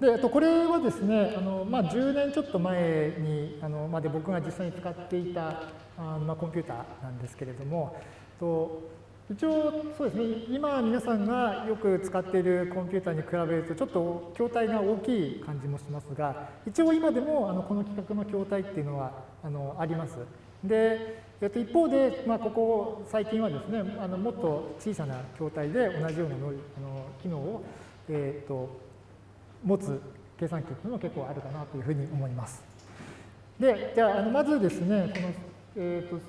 で、あとこれはですね、あのまあ、10年ちょっと前にあのまで僕が実際に使っていたあの、まあ、コンピューターなんですけれども、と一応そうですね、今皆さんがよく使っているコンピューターに比べるとちょっと筐体が大きい感じもしますが、一応今でもあのこの規格の筐体っていうのはあのあります。で、えっと、一方で、まあ、ここ最近はですね、あのもっと小さな筐体で同じようなのあの機能を、えっと、持つ計算機っていうのも結構あるかなというふうに思います。で、じゃあ、あのまずですね、この、えーと、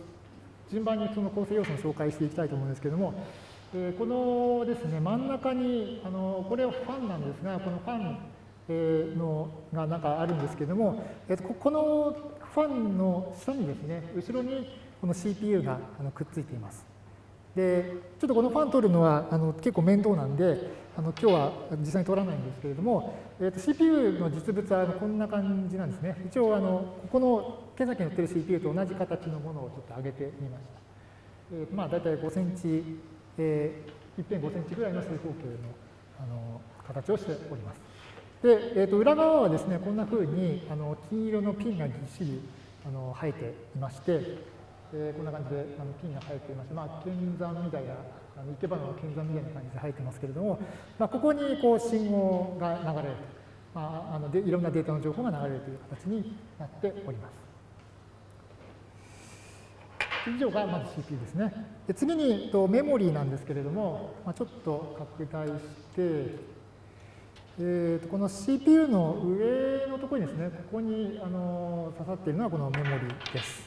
順番にその構成要素を紹介していきたいと思うんですけども、えー、このですね、真ん中に、あのこれはファンなんですが、このファン、え、のがなんかあるんですけども、えーと、このファンの下にですね、後ろにこの CPU があのくっついています。で、ちょっとこのファン取るのはあの結構面倒なんで、あの今日は実際に取らないんですけれども、えー、と CPU の実物はこんな感じなんですね。一応あの、ここの計算機に載ってる CPU と同じ形のものをちょっと上げてみました。えー、まあ大体5センチ、えー、1.5センチぐらいの正方形のあの形をしております。で、えー、と裏側はですね、こんなふうにあの金色のピンがぎっしりあの生えていまして、えー、こんな感じであのピンが生えていまして、まあ、剣山みたいなあの生け花の剣山みたいな感じで入ってますけれども、まあ、ここにこう信号が流れると、まあ、あのでいろんなデータの情報が流れるという形になっております。以上がまず CPU ですね。で次にとメモリーなんですけれども、まあ、ちょっと拡大して、えー、とこの CPU の上のところにですね、ここにあの刺さっているのはこのメモリーです。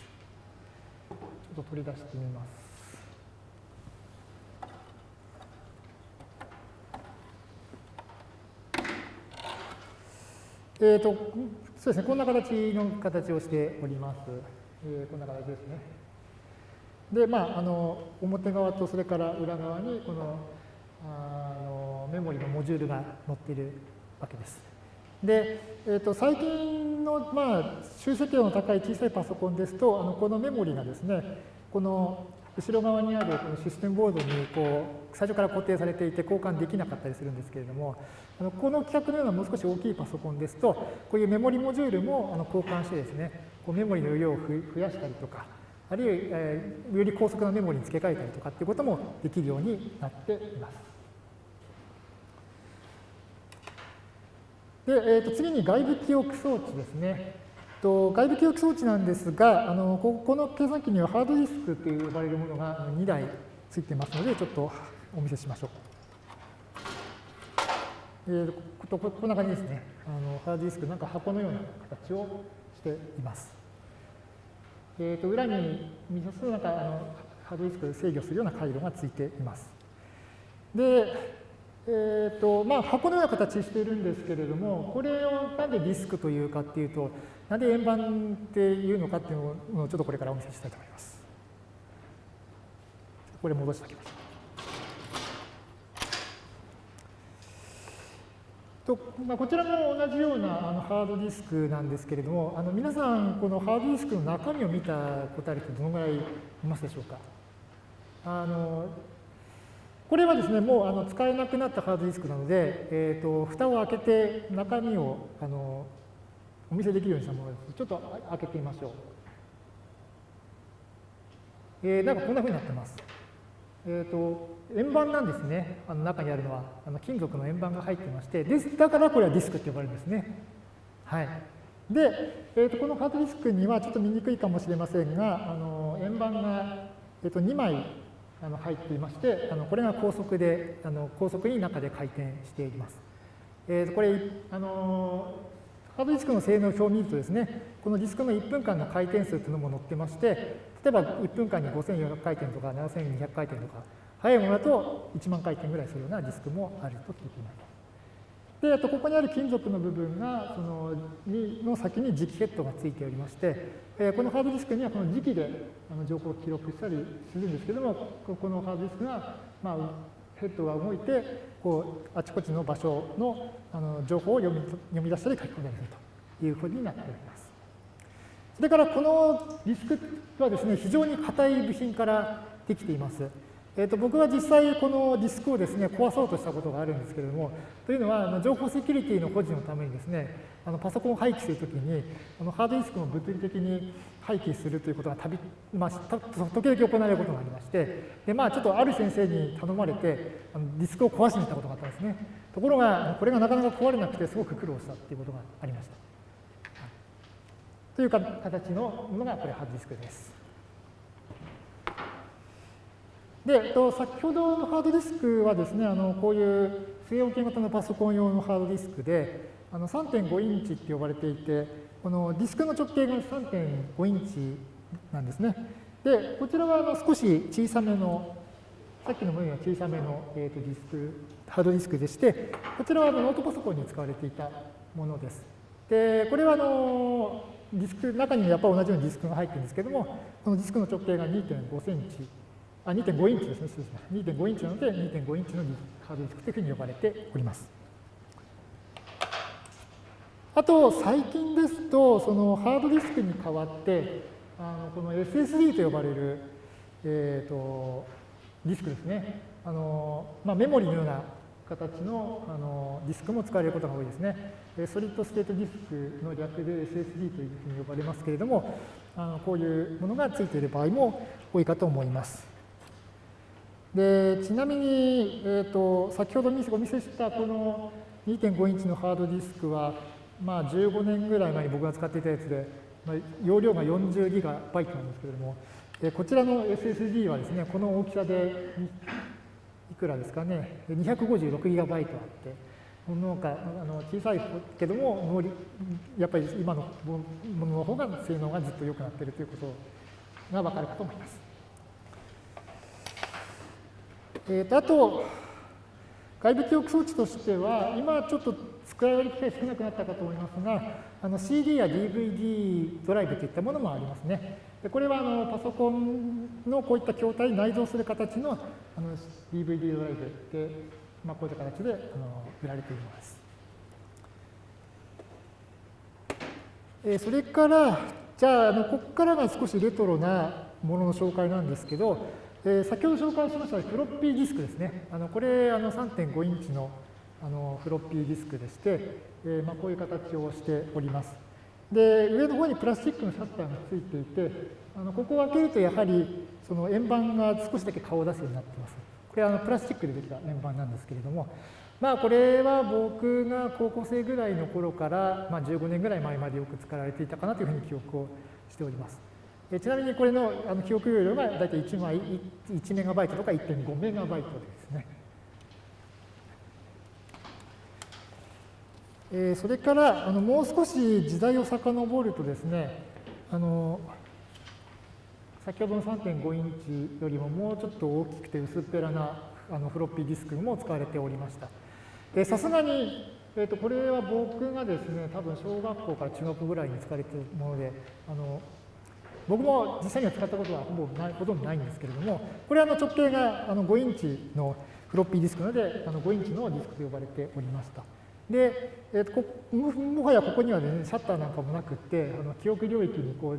ちょっと取り出してみます。えーと、そうですね、こんな形の形をしております。えー、こんな形ですね。で、まあ、あの表側とそれから裏側にこのあのメモリのモジュールが載っているわけです。で、えーと、最近の、まあ、集積量の高い小さいパソコンですと、あのこのメモリがですね、この後ろ側にあるこのシステムボードにこう最初から固定されていて交換できなかったりするんですけれども、あのこの規格のようなもう少し大きいパソコンですと、こういうメモリモジュールもあの交換してですね、こうメモリの量を増やしたりとか、あるいは、えー、より高速なメモリに付け替えたりとかっていうこともできるようになっています。で、えー、と次に外部記憶装置ですね。と外部記憶装置なんですが、あのここの計算機にはハードディスクと呼ばれるものが2台ついてますので、ちょっとお見せしましょう。えー、ここんな感じですね。あのハードディスク、なんか箱のような形をしています。えー、と裏に見さすなんかあのハードディスク制御するような回路がついています。で、えーとまあ、箱のような形しているんですけれども、これをなんでディスクというかっていうと、なんで円盤っていうのかっていうのをちょっとこれからお見せしたいと思います。これ戻しておきます。とまあ、こちらも同じようなあのハードディスクなんですけれども、あの皆さん、このハードディスクの中身を見たことある人、どのぐらいいますでしょうか？あのこれはですね、もうあの使えなくなったハードディスクなので、えーと、蓋を開けて中身をあのお見せできるようにしたものです。ちょっと開けてみましょう。えー、なんかこんなふうになってます。えーと円盤なんですね、あの中にあるのはあの金属の円盤が入ってましてですだからこれはディスクって呼ばれるんですね。はい、で、えーと、このハードディスクにはちょっと見にくいかもしれませんがあの円盤が、えーと、2枚あの入っていましてあのこれが高速であの高速に中で回転しています。えー、これあのハードディスクの性能表を見るとですねこのディスクの1分間の回転数というのも載ってまして例えば1分間に5400回転とか7200回転とか早いものだと1万回転ぐらいするようなディスクもあると聞いています。で、あとここにある金属の部分が、そのの先に磁気ヘッドがついておりまして、えこのハードディスクにはこの磁気であの情報を記録したりするんですけども、このハードディスクが、まあ、ヘッドが動いて、こうあちこちの場所のあの情報を読み読み出したり書き込んだりするというふうになっております。それからこのディスクはですね、非常に硬い部品からできています。えー、と僕は実際このディスクをですね壊そうとしたことがあるんですけれども、というのはあの情報セキュリティの保持のためにですね、あのパソコンを廃棄するときにあのハードディスクを物理的に廃棄するということがたび、まあ、時々行われることがありまして、でまあ、ちょっとある先生に頼まれてあのディスクを壊しに行ったことがあったんですね。ところが、これがなかなか壊れなくてすごく苦労したということがありました。という形のものがこれハードディスクです。で、先ほどのハードディスクはですね、あのこういう据え置き型のパソコン用のハードディスクで、3.5インチって呼ばれていて、このディスクの直径が3.5インチなんですね。で、こちらはあの少し小さめの、さっきの分野は小さめの、えー、とディスク、ハードディスクでして、こちらはあのノートパソコンに使われていたものです。で、これはあのディスク、中にやっぱり同じようにディスクが入ってるんですけども、このディスクの直径が2.5センチあ、2.5インチですね、失礼しました。2.5インチなので、2.5インチのハードディスクというふうに呼ばれております。あと、最近ですと、そのハードディスクに代わって、あのこの SSD と呼ばれる、えーと、ディスクですね。あのまあ、メモリのような形のあのディスクも使われることが多いですね。 Solid State Disk の略で SSD というふうに呼ばれますけれども、あのこういうものがついている場合も多いかと思います。でちなみに、えーと、先ほどお見せしたこの2.5インチのハードディスクは、まあ、15年ぐらい前に僕が使っていたやつで、まあ、容量が40ギガバイトなんですけれども、でこちらの SSD はですね、この大きさでいくらですかね、256ギガバイトあって、なんかあの小さいけども、やっぱり今のものの方が性能がずっと良くなっているということが分かるかと思います。えー、とあと、外部記憶装置としては、今ちょっと使われる機会少なくなったかと思いますが、あの CD や DVD ドライブといったものもありますね。でこれはあのパソコンのこういった筐体に内蔵する形のあの DVD ドライブで、まあ、こういった形であの売られています。えー、それから、じゃあ、あのここからが少しレトロなものの紹介なんですけど、え、先ほど紹介しましたフロッピーディスクですね。あのこれあの3.5インチのあのフロッピーディスクでして、えー、まあ、こういう形をしております。で、上の方にプラスチックのシャッターがついていて、あのここを開けるとやはりその円盤が少しだけ顔を出すようになっています。これはあのプラスチックでできた円盤なんですけれども、まあこれは僕が高校生ぐらいの頃から、まあ、15年ぐらい前までよく使われていたかなというふうに記憶をしております。ちなみにこれのあの記憶容量が大体1枚1メガバイトとか1.5メガバイトですね。えー、それからあのもう少し時代を遡るとですねあの先ほどの3.5インチよりももうちょっと大きくて薄っぺらなあのフロッピーディスクも使われておりました。さすがに、えー、とこれは僕がですね多分小学校から中学ぐらいに使われているものであの僕も実際には使ったことはほぼないほとんどないんですけれども、これはあの直径があの5インチのフロッピーディスクなので、あの5インチのディスクと呼ばれておりました。で、えー、とももはやここには、ね、シャッターなんかもなくって、あの記憶領域にこう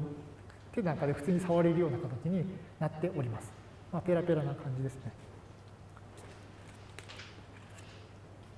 手なんかで普通に触れるような形になっております。まあ、ペラペラな感じですね。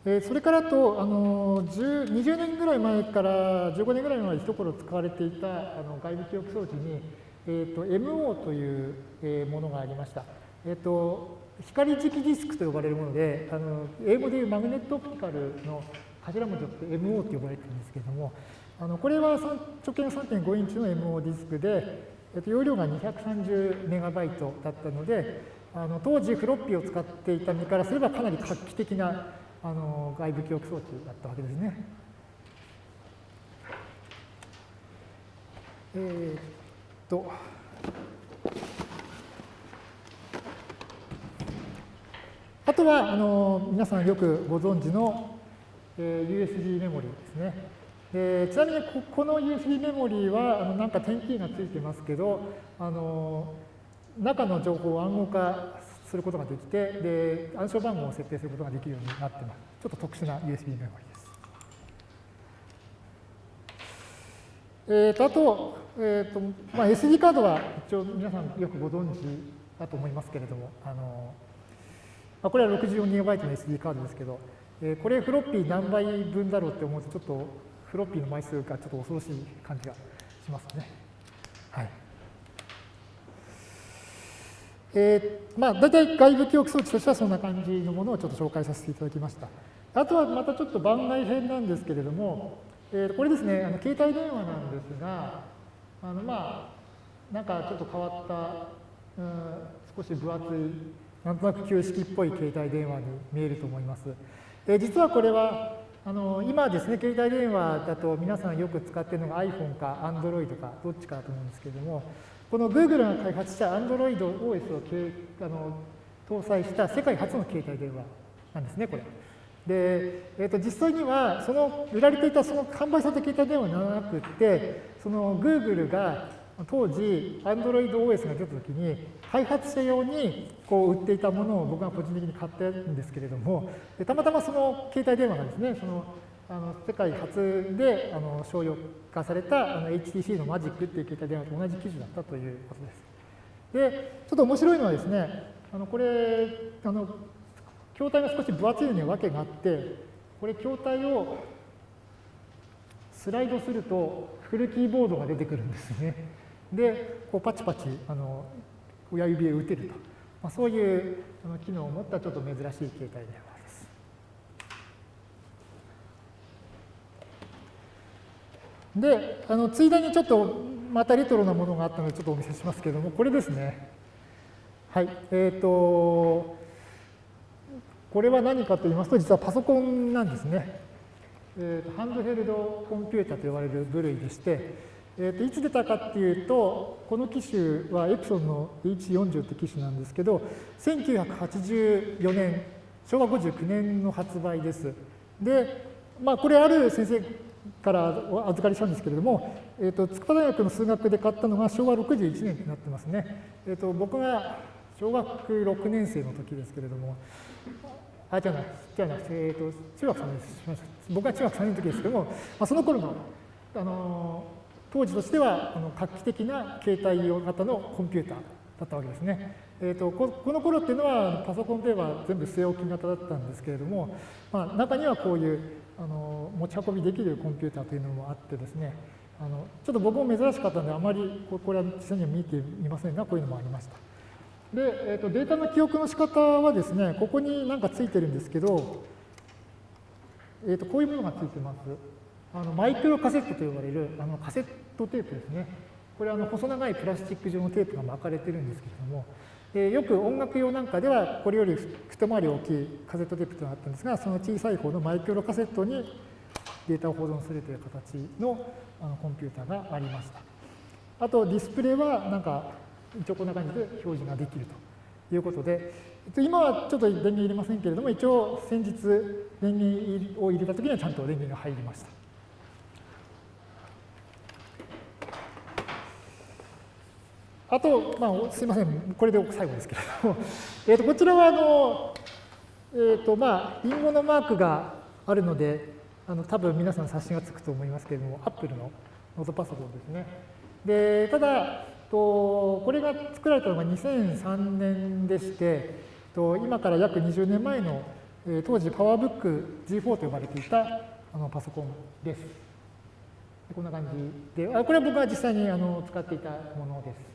それからと、あの20年ぐらい前から15年ぐらい前で一頃使われていたあの外部記憶装置に、えーと、MO という、えものがありました。えーと、光磁気ディスクと呼ばれるもので、あの英語でいうマグネットオプティカルの頭文字をって MO と呼ばれているんですけれども、あのこれは直径3.5インチの MO ディスクで、えー、と容量が230メガバイトだったので、あの当時フロッピーを使っていた身からすればかなり画期的なあの外部記憶装置だったわけですね。えー、っとあとはあの皆さんよくご存知の、えー、USB メモリーですね。えー、ちなみにここの USB メモリーはあのなんか点キーがついてますけどあの中の情報を暗号化することができて、で暗証番号を設定することができるようになっています。ちょっと特殊な USB メモリです。えー、とあと,、えーとまあ、SD カードは一応皆さんよくご存知だと思いますけれども、あのまあ、これは 64GB の SD カードですけど、えー、これフロッピー何倍分だろうって思うと、ちょっとフロッピーの枚数がちょっと恐ろしい感じがしますね。はい。えー、まあ、大体外部記憶装置としてはそんな感じのものをちょっと紹介させていただきました。あとはまたちょっと番外編なんですけれども、えー、これですね、あの携帯電話なんですが、あのまあ、なんかちょっと変わった、うん、少し分厚い、なんとなく旧式っぽい携帯電話に見えると思います。えー、実はこれは、あの今ですね、携帯電話だと皆さんよく使っているのが iPhone か Android かどっちかだと思うんですけれども、この Google が開発した Android OS をあの搭載した世界初の携帯電話なんですね、これ。で、えー、と実際にはその売られていたその販売された携帯電話ではなくてその Google が当時 AndroidOS が出た時に開発者用にこう売っていたものを僕が個人的に買ったんですけれどもたまたまその携帯電話がですねそのあの世界初であの商用化されたあの HTC のマジックっていう携帯電話と同じ機種だったということです。で、ちょっと面白いのはですね、あのこれあの筐体が少し分厚いのには訳があって、これ筐体をスライドするとフルキーボードが出てくるんですね。で、こうパチパチあの親指へ打てると。まあ、そういうあの機能を持ったちょっと珍しい携帯電話で。あのついでにちょっとまたレトロなものがあったのでちょっとお見せしますけれども、これですね。はい。えっ、ー、と、これは何かと言いますと、実はパソコンなんですね。えー、ハンドヘルドコンピュータと呼ばれる部類でして、えー、といつ出たかっていうと、この機種はエプソンの H40 って機種なんですけど、1984年、昭和59年の発売です。で、まあ、これある先生からお預かりしたんですけれども、えー、と筑波大学の数学で買ったのが昭和61年になってますね。えー、と僕が小学6年生の時ですけれども、あ、じゃない、じゃない、えっ、ー、と、中学3年です。僕は中学3年の時ですけども、まあ、その頃の、あの当時としてはあの画期的な携帯用型のコンピューターだったわけですね。えーと、ここの頃っていうのはパソコンといえば全部据え置き型だったんですけれども、まあ、中にはこういうあの持ち運びできるコンピューターというのもあってですねあのちょっと僕も珍しかったのであまりこれは実際には見てみませんがこういうのもありました。で、えーと、データの記憶の仕方はですね、ここになんかついてるんですけど、えーと、こういうものがついてます。あのマイクロカセットと呼ばれるあのカセットテープですね。これあの細長いプラスチック状のテープが巻かれてるんですけれども、えー、よく音楽用なんかではこれより一回り大きいカセットテープというのがあったんですが、その小さい方のマイクロカセットにデータを保存するという形のあのコンピューターがありました。あとディスプレイはなんか一応こんな感じで表示ができるということで、今はちょっと電源入れませんけれども、一応先日電源を入れたときにはちゃんと電源が入りました。あと、まあ、すみません、これで最後ですけれども、えー、とこちらはあの、えーとまあ、リンゴのマークがあるので、あの多分皆さん察しがつくと思いますけれども、アップルのノートパソコンですね。でただ、とこれが作られたのが2003年でして、と今から約20年前の、え当時パワーブック G4 と呼ばれていたあのパソコンです。こんな感じで、あこれは僕が実際にあの使っていたものです。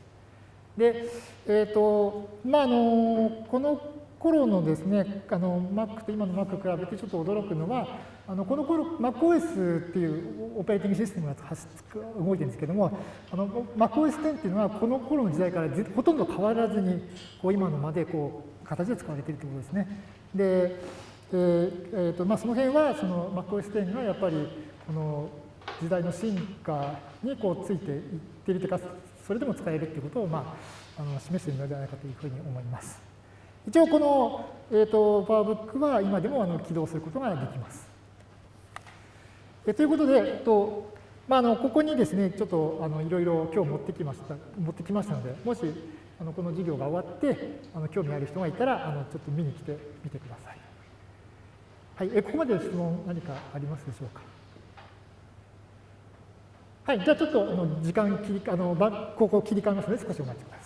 で、えっ、ー、と、まあ、あの、この頃のですね、あの Mac と今の Mac 比べてちょっと驚くのは、あのこの頃 MacOS っていうオペレーティングシステムが動いてるんですけども、あの MacOS10 っていうのはこの頃の時代からほとんど変わらずにこう今のまでこう形で使われているということですね。で、えーえーとまあ、その辺はその MacOS10 がやっぱりこの時代の進化にこうついていってるというか、それでも使えるということを、まあ、あの示しているのではないかというふうに思います。一応この、えーと、パワーブックは今でもあの起動することができます。えということで、えっとまあ、のここにですね、ちょっとあのいろいろ今日持ってきました持ってきましたので、もしあのこの授業が終わってあの興味ある人がいたらあのちょっと見に来てみてください。はい、えここまで質問何かありますでしょうか？はい、じゃあちょっとあの時間切りあのここ切り替えますので少しお待ちください。